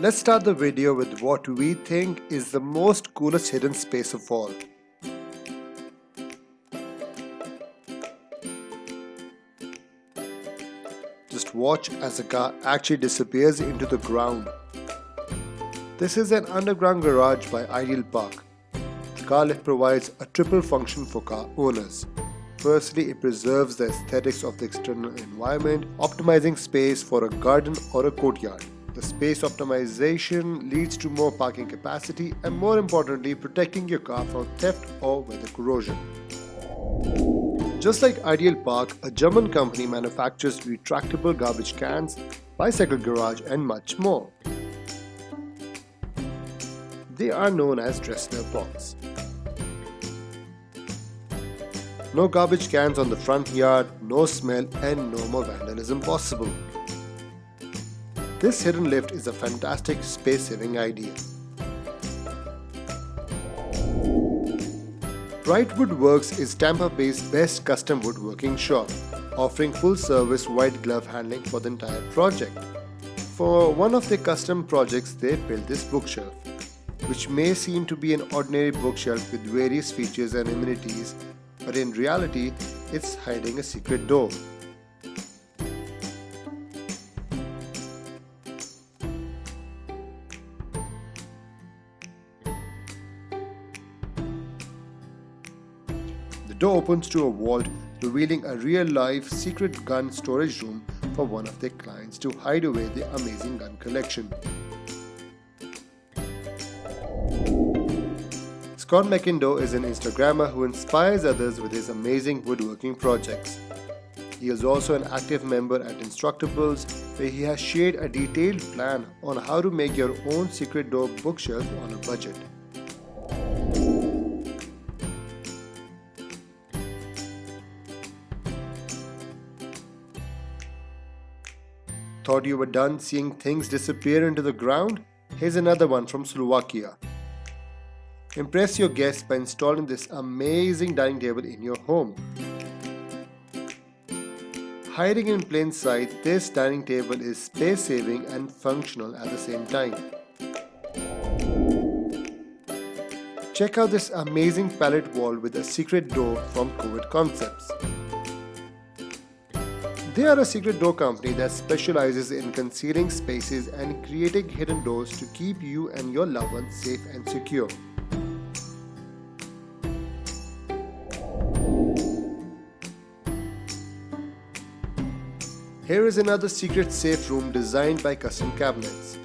Let's start the video with what we think is the most coolest hidden space of all. Just watch as the car actually disappears into the ground. This is an underground garage by Ideal Park. The car lift provides a triple function for car owners. Firstly, it preserves the aesthetics of the external environment, optimizing space for a garden or a courtyard. The space optimization leads to more parking capacity and more importantly, protecting your car from theft or weather corrosion. Just like Ideal Park, a German company manufactures retractable garbage cans, bicycle garage and much more. They are known as Dressler pots. No garbage cans on the front yard, no smell and no more vandalism possible. This hidden lift is a fantastic space-saving idea. Bright Woodworks is Tampa-based best custom woodworking shop, offering full-service white glove handling for the entire project. For one of their custom projects, they built this bookshelf, which may seem to be an ordinary bookshelf with various features and amenities but in reality, it's hiding a secret door. Door opens to a vault revealing a real-life secret gun storage room for one of their clients to hide away their amazing gun collection. Scott McIndoe is an Instagrammer who inspires others with his amazing woodworking projects. He is also an active member at Instructables where he has shared a detailed plan on how to make your own secret door bookshelf on a budget. Thought you were done seeing things disappear into the ground? Here's another one from Slovakia. Impress your guests by installing this amazing dining table in your home. Hiding in plain sight, this dining table is space saving and functional at the same time. Check out this amazing pallet wall with a secret door from COVID Concepts. They are a secret door company that specializes in concealing spaces and creating hidden doors to keep you and your loved ones safe and secure. Here is another secret safe room designed by Custom Cabinets.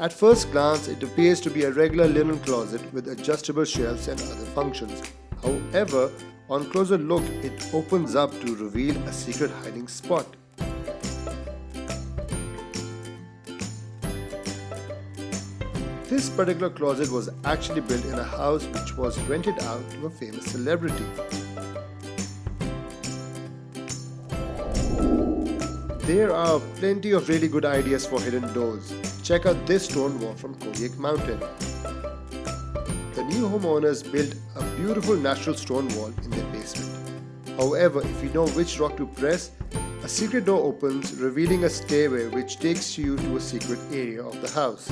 At first glance, it appears to be a regular linen closet with adjustable shelves and other functions. However, on closer look, it opens up to reveal a secret hiding spot. This particular closet was actually built in a house which was rented out to a famous celebrity. There are plenty of really good ideas for hidden doors. Check out this stone wall from Kodiak Mountain. The new homeowners built a beautiful natural stone wall in their basement. However, if you know which rock to press, a secret door opens revealing a stairway which takes you to a secret area of the house.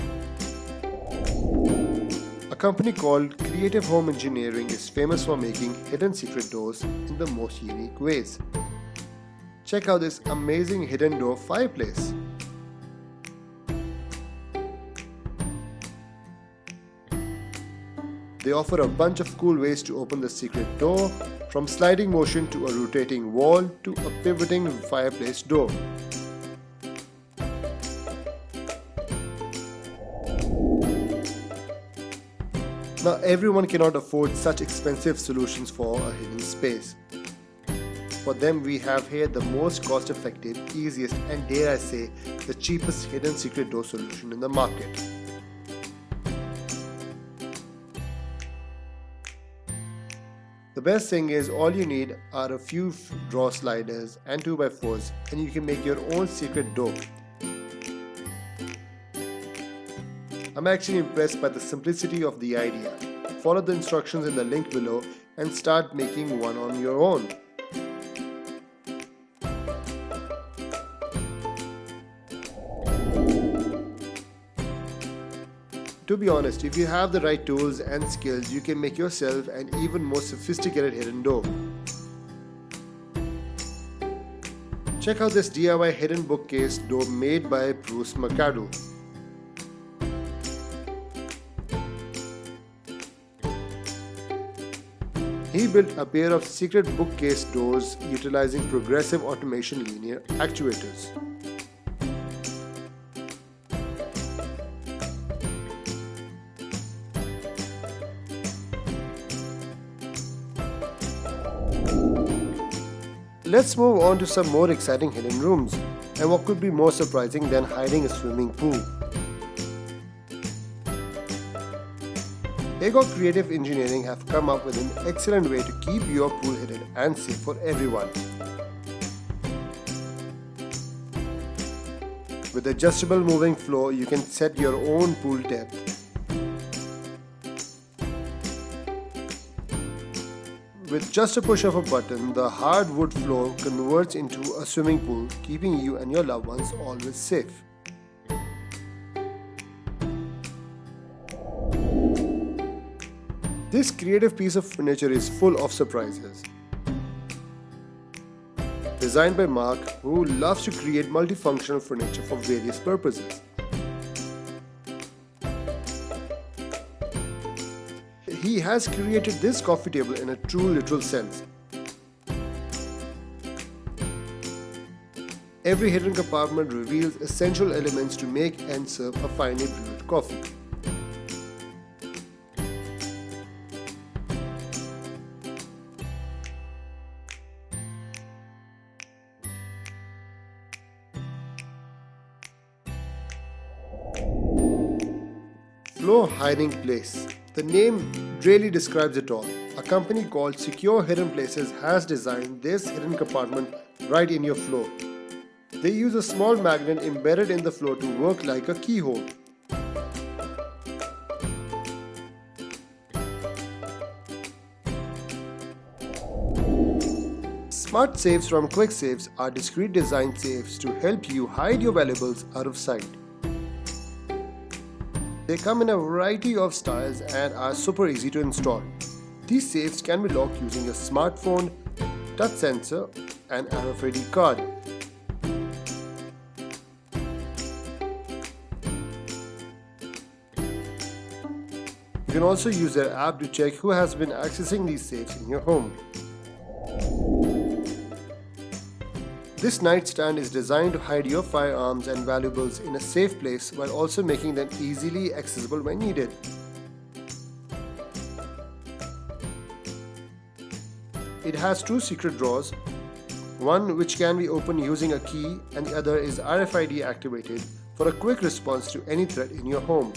A company called Creative Home Engineering is famous for making hidden secret doors in the most unique ways. Check out this amazing hidden door fireplace. They offer a bunch of cool ways to open the secret door, from sliding motion to a rotating wall to a pivoting fireplace door. Now everyone cannot afford such expensive solutions for a hidden space. For them, we have here the most cost effective, easiest, and dare I say, the cheapest hidden secret door solution in the market. The best thing is all you need are a few draw sliders and 2x4s and you can make your own secret door. I'm actually impressed by the simplicity of the idea. Follow the instructions in the link below and start making one on your own. To be honest, if you have the right tools and skills, you can make yourself an even more sophisticated hidden door. Check out this DIY hidden bookcase door made by Bruce Mercado. He built a pair of secret bookcase doors utilizing progressive automation linear actuators. Let's move on to some more exciting hidden rooms. And what could be more surprising than hiding a swimming pool? Agor Creative Engineering have come up with an excellent way to keep your pool hidden and safe for everyone. With adjustable moving floor, you can set your own pool depth With just a push of a button, the hardwood floor converts into a swimming pool, keeping you and your loved ones always safe. This creative piece of furniture is full of surprises. Designed by Mark, who loves to create multifunctional furniture for various purposes. He has created this coffee table in a true literal sense. Every hidden compartment reveals essential elements to make and serve a finely brewed coffee. Flow hiding place the name really describes it all. A company called Secure Hidden Places has designed this hidden compartment right in your floor. They use a small magnet embedded in the floor to work like a keyhole. Smart safes from Quick Safes are discrete design safes to help you hide your valuables out of sight. They come in a variety of styles and are super easy to install. These safes can be locked using a smartphone, touch sensor and RFID card. You can also use their app to check who has been accessing these safes in your home. This nightstand is designed to hide your firearms and valuables in a safe place while also making them easily accessible when needed. It has two secret drawers, one which can be opened using a key and the other is RFID activated for a quick response to any threat in your home.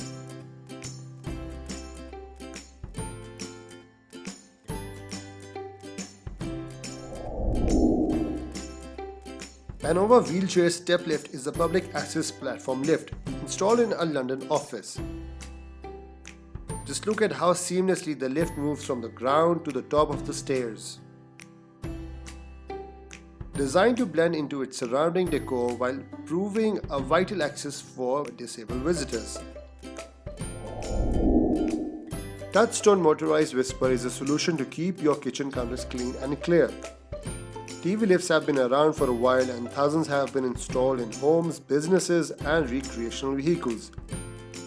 Anova Wheelchair Step Lift is a public access platform lift installed in a London office. Just look at how seamlessly the lift moves from the ground to the top of the stairs. Designed to blend into its surrounding decor while proving a vital access for disabled visitors. Touchstone Motorized Whisper is a solution to keep your kitchen counters clean and clear. TV lifts have been around for a while and thousands have been installed in homes, businesses and recreational vehicles.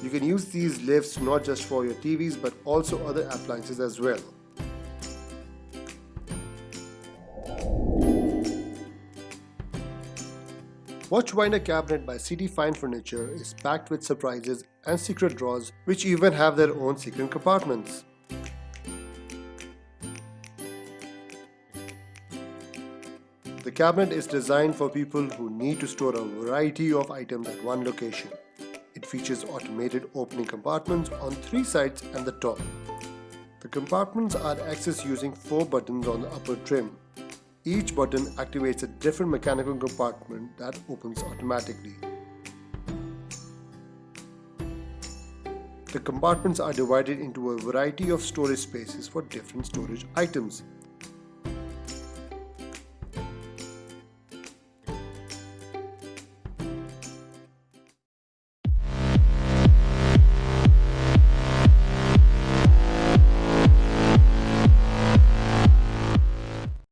You can use these lifts not just for your TVs but also other appliances as well. Watch Watchwinder cabinet by CD Fine Furniture is packed with surprises and secret drawers which even have their own secret compartments. Cabinet is designed for people who need to store a variety of items at one location. It features automated opening compartments on three sides and the top. The compartments are accessed using four buttons on the upper trim. Each button activates a different mechanical compartment that opens automatically. The compartments are divided into a variety of storage spaces for different storage items.